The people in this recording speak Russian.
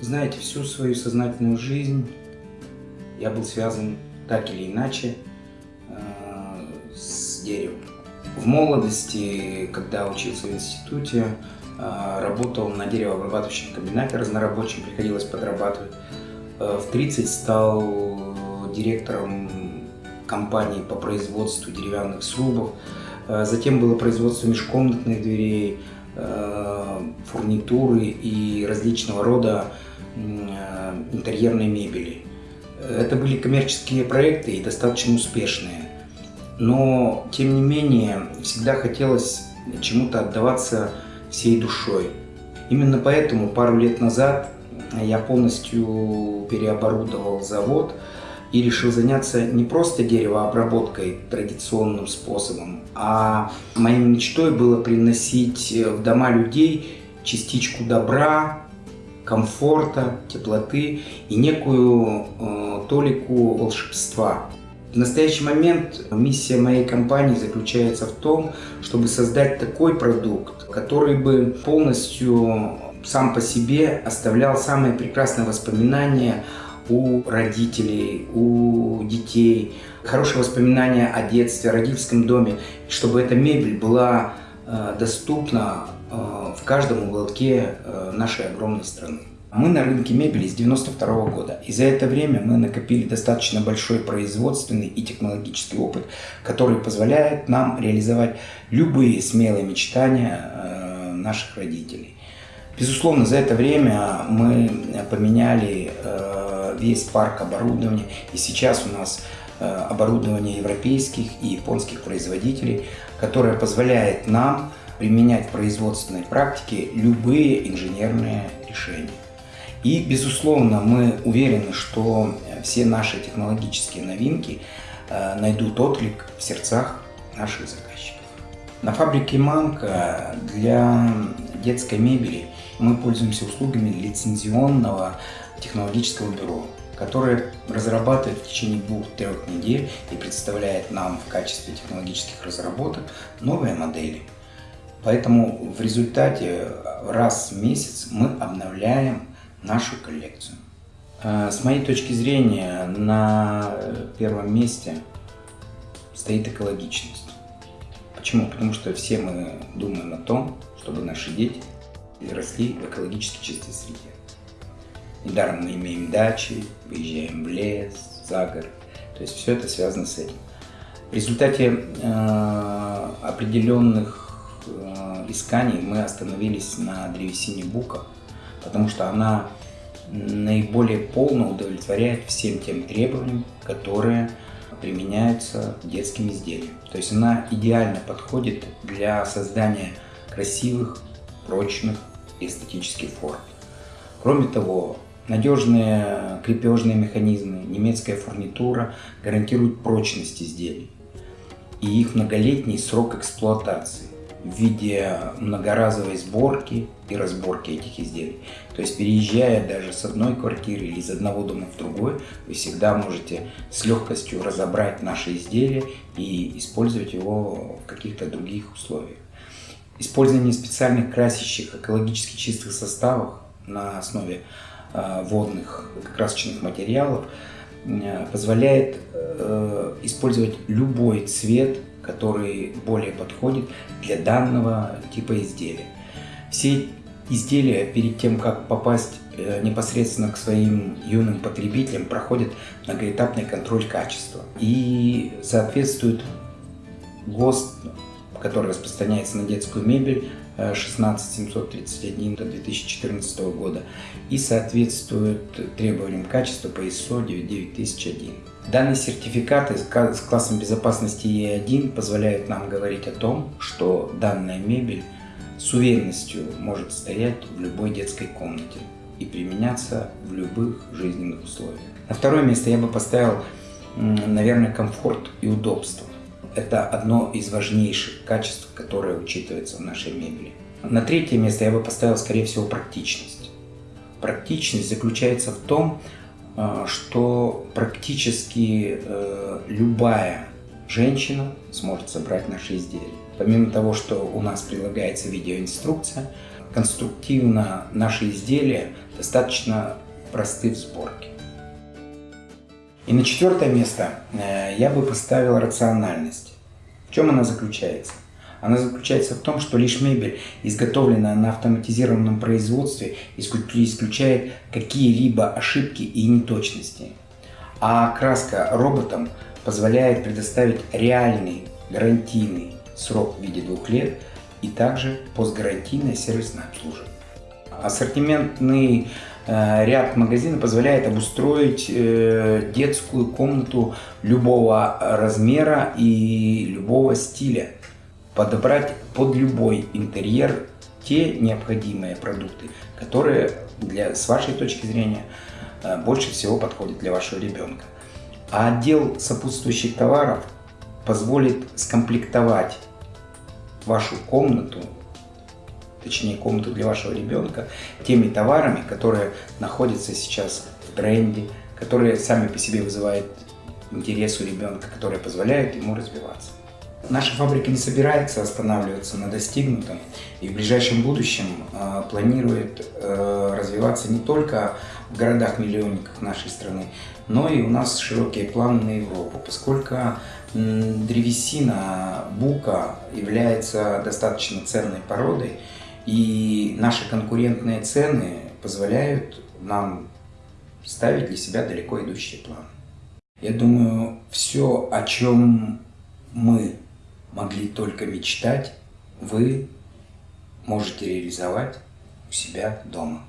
Знаете, всю свою сознательную жизнь я был связан так или иначе э, с деревом. В молодости, когда учился в институте, э, работал на деревообрабатывающем комбинате разнорабочим, приходилось подрабатывать. Э, в 30 стал директором компании по производству деревянных срубов. Затем было производство межкомнатных дверей, фурнитуры и различного рода интерьерной мебели. Это были коммерческие проекты и достаточно успешные. Но, тем не менее, всегда хотелось чему-то отдаваться всей душой. Именно поэтому пару лет назад я полностью переоборудовал завод и решил заняться не просто деревообработкой традиционным способом, а моей мечтой было приносить в дома людей частичку добра, комфорта, теплоты и некую э, толику волшебства. В настоящий момент миссия моей компании заключается в том, чтобы создать такой продукт, который бы полностью сам по себе оставлял самые прекрасные воспоминания у родителей, у детей, хорошие воспоминания о детстве, о родительском доме, чтобы эта мебель была э, доступна в каждом уголке э, нашей огромной страны. Мы на рынке мебели с 92 -го года, и за это время мы накопили достаточно большой производственный и технологический опыт, который позволяет нам реализовать любые смелые мечтания наших родителей. Безусловно, за это время мы поменяли весь парк оборудования. И сейчас у нас э, оборудование европейских и японских производителей, которое позволяет нам применять в производственной практике любые инженерные решения. И, безусловно, мы уверены, что все наши технологические новинки э, найдут отклик в сердцах наших заказчиков. На фабрике «Манка» для детской мебели мы пользуемся услугами лицензионного технологического бюро, которое разрабатывает в течение двух-трех недель и представляет нам в качестве технологических разработок новые модели. Поэтому в результате раз в месяц мы обновляем нашу коллекцию. А, с моей точки зрения, на первом месте стоит экологичность. Почему? Потому что все мы думаем о том, чтобы наши дети росли в экологически чистой среде. Недаром мы имеем дачи, выезжаем в лес, за город. То есть все это связано с этим. В результате э, определенных э, исканий мы остановились на древесине бука, потому что она наиболее полно удовлетворяет всем тем требованиям, которые применяются детским изделиям. То есть она идеально подходит для создания красивых, прочных эстетических форм. Кроме того, Надежные крепежные механизмы, немецкая фурнитура гарантируют прочность изделий и их многолетний срок эксплуатации в виде многоразовой сборки и разборки этих изделий. То есть переезжая даже с одной квартиры или из одного дома в другой, вы всегда можете с легкостью разобрать наше изделие и использовать его в каких-то других условиях. Использование специальных красящих экологически чистых составов на основе Э, водных красочных материалов э, позволяет э, использовать любой цвет, который более подходит для данного типа изделия. Все изделия перед тем, как попасть непосредственно к своим юным потребителям, проходят многоэтапный контроль качества и соответствуют ГОСТ, который распространяется на детскую мебель, 16731 до 2014 года и соответствует требованиям качества по ISO 99001. Данные сертификаты с классом безопасности E1 позволяют нам говорить о том, что данная мебель с уверенностью может стоять в любой детской комнате и применяться в любых жизненных условиях. На второе место я бы поставил, наверное, комфорт и удобство. Это одно из важнейших качеств, которое учитывается в нашей мебели. На третье место я бы поставил, скорее всего, практичность. Практичность заключается в том, что практически э, любая женщина сможет собрать наши изделия. Помимо того, что у нас прилагается видеоинструкция, конструктивно наши изделия достаточно просты в сборке. И на четвертое место э, я бы поставил рациональность. В чем она заключается? Она заключается в том, что лишь мебель, изготовленная на автоматизированном производстве, исключает какие-либо ошибки и неточности. А краска роботом позволяет предоставить реальный гарантийный срок в виде двух лет и также постгарантийное сервисное обслуживание. Ассортиментный э, ряд магазина позволяет обустроить э, детскую комнату любого размера и любого стиля, подобрать под любой интерьер те необходимые продукты, которые для, с вашей точки зрения э, больше всего подходят для вашего ребенка. А отдел сопутствующих товаров позволит скомплектовать вашу комнату точнее комнату для вашего ребенка, теми товарами, которые находятся сейчас в тренде, которые сами по себе вызывают интерес у ребенка, которые позволяют ему развиваться. Наша фабрика не собирается останавливаться на достигнутом и в ближайшем будущем э, планирует э, развиваться не только в городах-миллионниках нашей страны, но и у нас широкие планы на Европу, поскольку древесина бука является достаточно ценной породой, и наши конкурентные цены позволяют нам ставить для себя далеко идущие планы. Я думаю, все, о чем мы могли только мечтать, вы можете реализовать у себя дома.